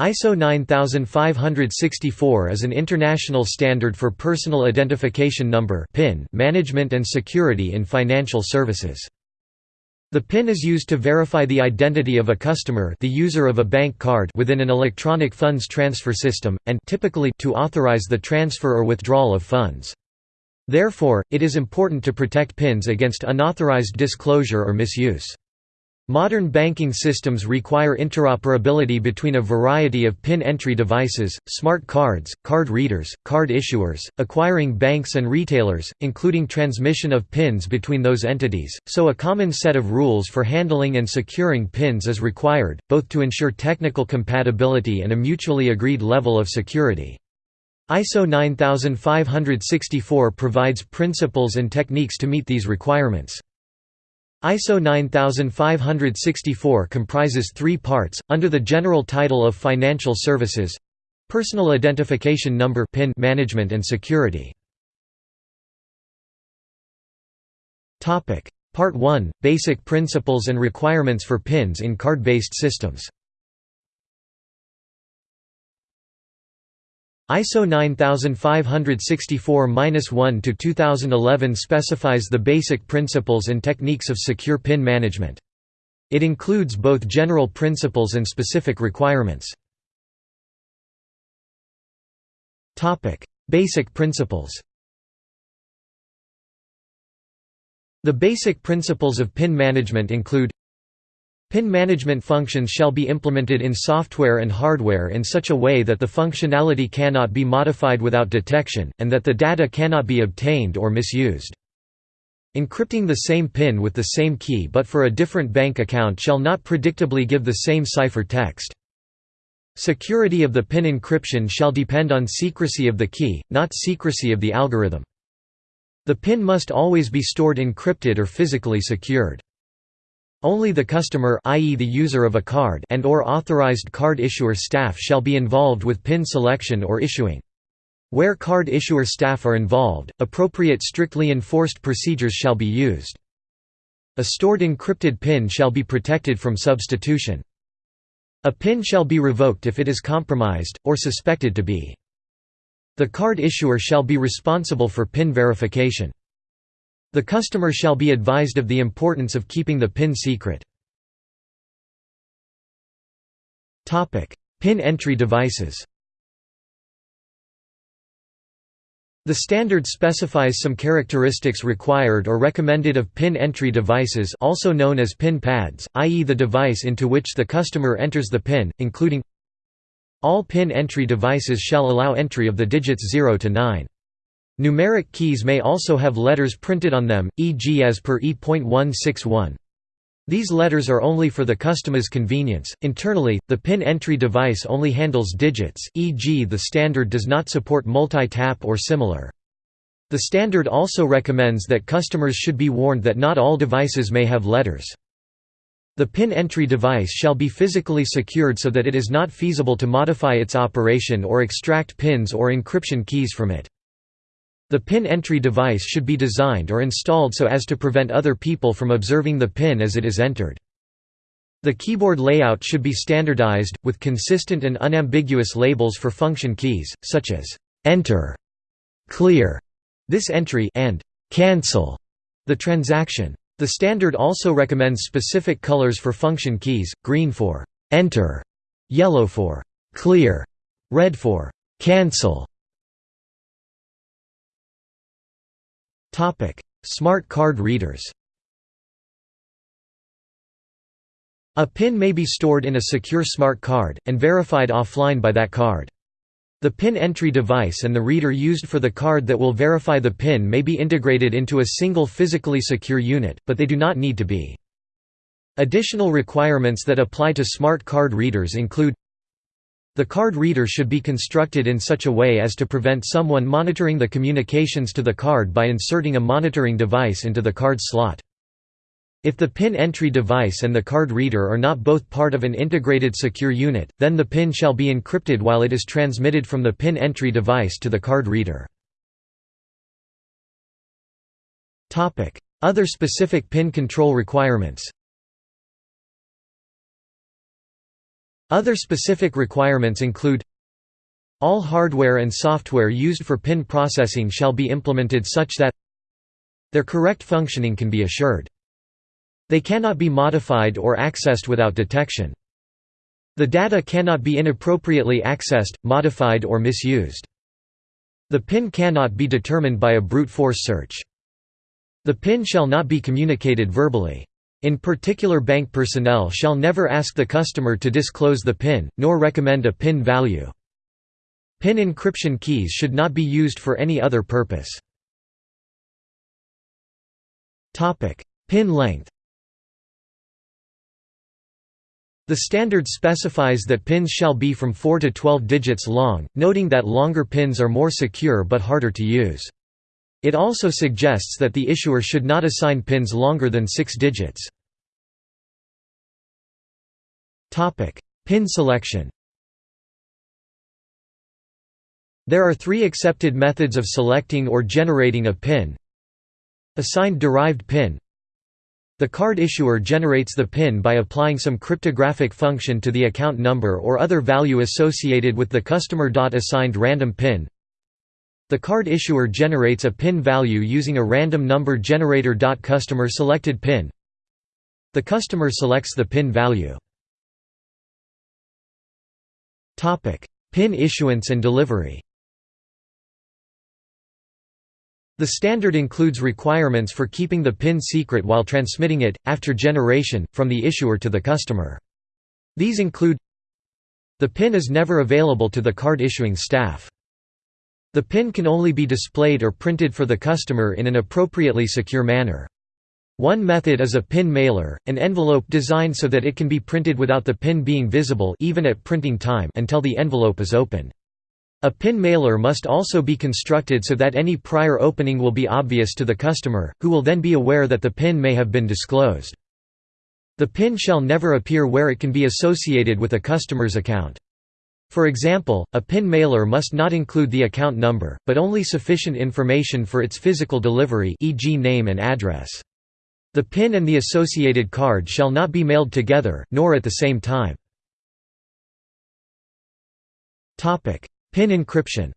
ISO 9564 is an international standard for personal identification number (PIN) management and security in financial services. The PIN is used to verify the identity of a customer the user of a bank card within an electronic funds transfer system, and typically to authorize the transfer or withdrawal of funds. Therefore, it is important to protect PINs against unauthorized disclosure or misuse. Modern banking systems require interoperability between a variety of PIN entry devices, smart cards, card readers, card issuers, acquiring banks and retailers, including transmission of PINs between those entities, so a common set of rules for handling and securing PINs is required, both to ensure technical compatibility and a mutually agreed level of security. ISO 9564 provides principles and techniques to meet these requirements. ISO 9564 comprises three parts, under the general title of Financial Services Personal Identification Number PIN management and security. Part 1 – Basic principles and requirements for PINs in card-based systems ISO 9564-1 to 2011 specifies the basic principles and techniques of secure PIN management. It includes both general principles and specific requirements. Topic: Basic principles. The basic principles of PIN management include PIN management functions shall be implemented in software and hardware in such a way that the functionality cannot be modified without detection, and that the data cannot be obtained or misused. Encrypting the same PIN with the same key but for a different bank account shall not predictably give the same cipher text. Security of the PIN encryption shall depend on secrecy of the key, not secrecy of the algorithm. The PIN must always be stored encrypted or physically secured. Only the customer i.e. the user of a card and or authorized card issuer staff shall be involved with PIN selection or issuing. Where card issuer staff are involved, appropriate strictly enforced procedures shall be used. A stored encrypted PIN shall be protected from substitution. A PIN shall be revoked if it is compromised, or suspected to be. The card issuer shall be responsible for PIN verification. The customer shall be advised of the importance of keeping the PIN secret. PIN entry devices The standard specifies some characteristics required or recommended of PIN entry devices also known as PIN pads, i.e. the device into which the customer enters the PIN, including All PIN entry devices shall allow entry of the digits 0 to 9. Numeric keys may also have letters printed on them, e.g. as per E.161. These letters are only for the customer's convenience. Internally, the PIN entry device only handles digits, e.g. the standard does not support multi-tap or similar. The standard also recommends that customers should be warned that not all devices may have letters. The PIN entry device shall be physically secured so that it is not feasible to modify its operation or extract pins or encryption keys from it. The PIN entry device should be designed or installed so as to prevent other people from observing the PIN as it is entered. The keyboard layout should be standardized, with consistent and unambiguous labels for function keys, such as «Enter», «Clear», «This entry» and «Cancel» the transaction. The standard also recommends specific colors for function keys, green for «Enter», yellow for «Clear», red for «Cancel», Topic: Smart card readers. A PIN may be stored in a secure smart card, and verified offline by that card. The PIN entry device and the reader used for the card that will verify the PIN may be integrated into a single physically secure unit, but they do not need to be. Additional requirements that apply to smart card readers include the card reader should be constructed in such a way as to prevent someone monitoring the communications to the card by inserting a monitoring device into the card slot. If the PIN entry device and the card reader are not both part of an integrated secure unit, then the PIN shall be encrypted while it is transmitted from the PIN entry device to the card reader. Other specific PIN control requirements Other specific requirements include all hardware and software used for PIN processing shall be implemented such that their correct functioning can be assured. They cannot be modified or accessed without detection. The data cannot be inappropriately accessed, modified or misused. The PIN cannot be determined by a brute force search. The PIN shall not be communicated verbally. In particular bank personnel shall never ask the customer to disclose the PIN, nor recommend a PIN value. PIN encryption keys should not be used for any other purpose. PIN length The standard specifies that pins shall be from 4 to 12 digits long, noting that longer pins are more secure but harder to use. It also suggests that the issuer should not assign pins longer than 6 digits. Pin selection There are three accepted methods of selecting or generating a PIN Assigned derived PIN The card issuer generates the PIN by applying some cryptographic function to the account number or other value associated with the customer. Assigned random PIN The card issuer generates a PIN value using a random number generator. Customer selected PIN The customer selects the PIN value. PIN issuance and delivery the standard includes requirements for keeping the PIN secret while transmitting it, after generation, from the issuer to the customer. These include The PIN is never available to the card issuing staff. The PIN can only be displayed or printed for the customer in an appropriately secure manner. One method is a PIN mailer, an envelope designed so that it can be printed without the PIN being visible even at printing time until the envelope is opened. A PIN mailer must also be constructed so that any prior opening will be obvious to the customer, who will then be aware that the PIN may have been disclosed. The PIN shall never appear where it can be associated with a customer's account. For example, a PIN mailer must not include the account number, but only sufficient information for its physical delivery e.g. name and address. The PIN and the associated card shall not be mailed together, nor at the same time. PIN encryption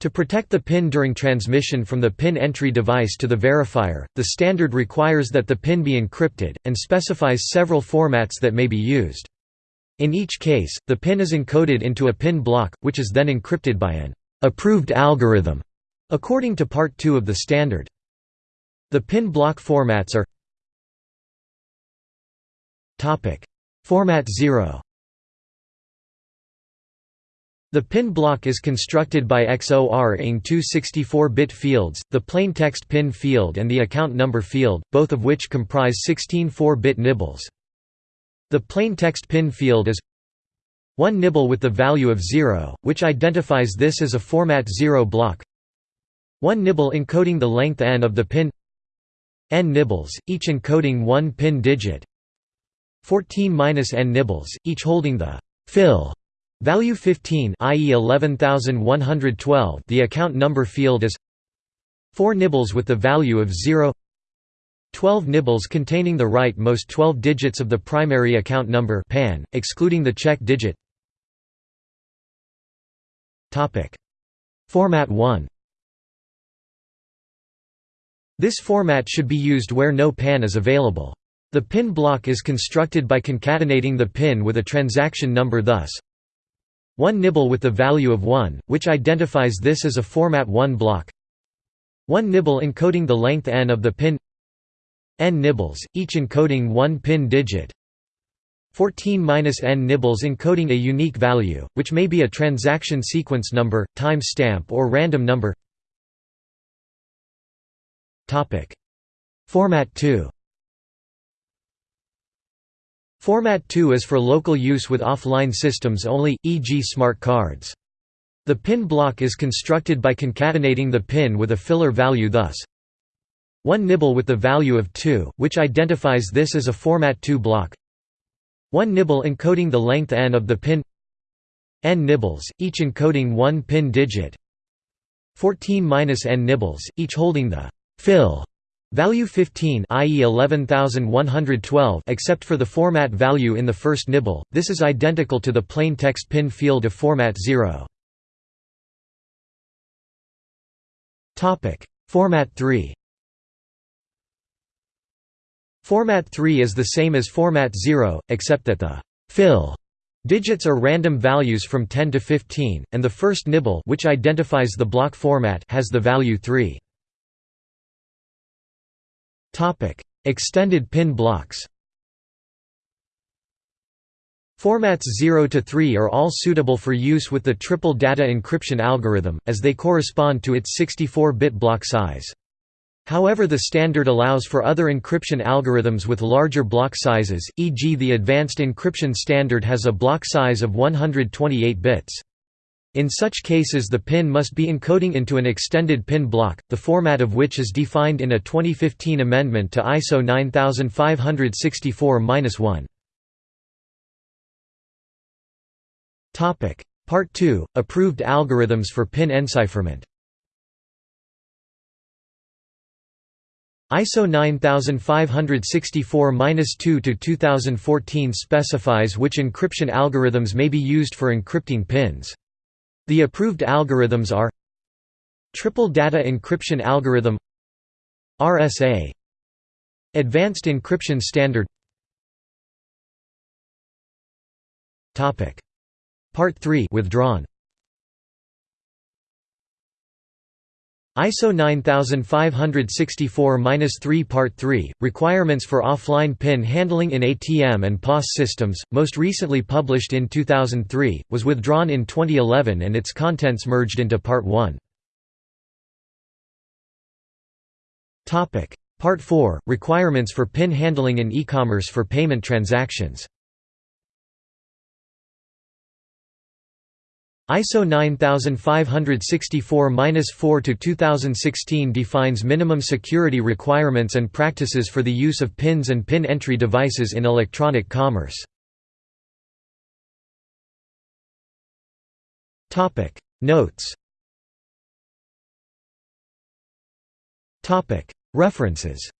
To protect the PIN during transmission from the PIN entry device to the verifier, the standard requires that the PIN be encrypted, and specifies several formats that may be used. In each case, the PIN is encoded into a PIN block, which is then encrypted by an approved algorithm, according to Part 2 of the standard. The PIN block formats are Format 0 the PIN block is constructed by XOR-ing two 64-bit fields, the plaintext PIN field and the account number field, both of which comprise 16 4-bit nibbles. The plaintext PIN field is one nibble with the value of 0, which identifies this as a format 0 block. One nibble encoding the length n of the pin n nibbles, each encoding one pin digit. 14-n nibbles, each holding the fill Value 15 i.e. 11112 the account number field is 4 nibbles with the value of 0 12 nibbles containing the rightmost 12 digits of the primary account number PAN, excluding the check digit Format 1 This format should be used where no PAN is available. The PIN block is constructed by concatenating the PIN with a transaction number thus one nibble with the value of 1, which identifies this as a format 1 block. One nibble encoding the length n of the pin n nibbles, each encoding one pin digit 14-n nibbles encoding a unique value, which may be a transaction sequence number, time stamp or random number Format 2 Format 2 is for local use with offline systems only, e.g. smart cards. The PIN block is constructed by concatenating the PIN with a filler value thus one nibble with the value of 2, which identifies this as a format 2 block. One nibble encoding the length n of the PIN. N nibbles, each encoding one PIN digit. 14 minus n nibbles, each holding the fill Value 15 i.e. 11112 except for the format value in the first nibble, this is identical to the plain text pin field of format 0. Format 3 Format 3 is the same as Format 0, except that the «fill» digits are random values from 10 to 15, and the first nibble which identifies the block format has the value 3. Extended pin blocks Formats 0 to 3 are all suitable for use with the triple data encryption algorithm, as they correspond to its 64-bit block size. However the standard allows for other encryption algorithms with larger block sizes, e.g. the Advanced Encryption Standard has a block size of 128 bits. In such cases the pin must be encoding into an extended pin block, the format of which is defined in a 2015 amendment to ISO 9564-1. Part 2 – Approved algorithms for pin encipherment ISO 9564-2-2014 specifies which encryption algorithms may be used for encrypting pins. The approved algorithms are Triple Data Encryption Algorithm RSA Advanced Encryption Standard. Part 3 withdrawn ISO 9564-3 Part 3, Requirements for Offline PIN Handling in ATM and POS Systems, most recently published in 2003, was withdrawn in 2011 and its contents merged into Part 1. Part 4, Requirements for PIN Handling in e-commerce for payment transactions ISO 9564-4-2016 defines minimum security requirements and practices for the use of pins and pin entry devices in electronic commerce. Notes. References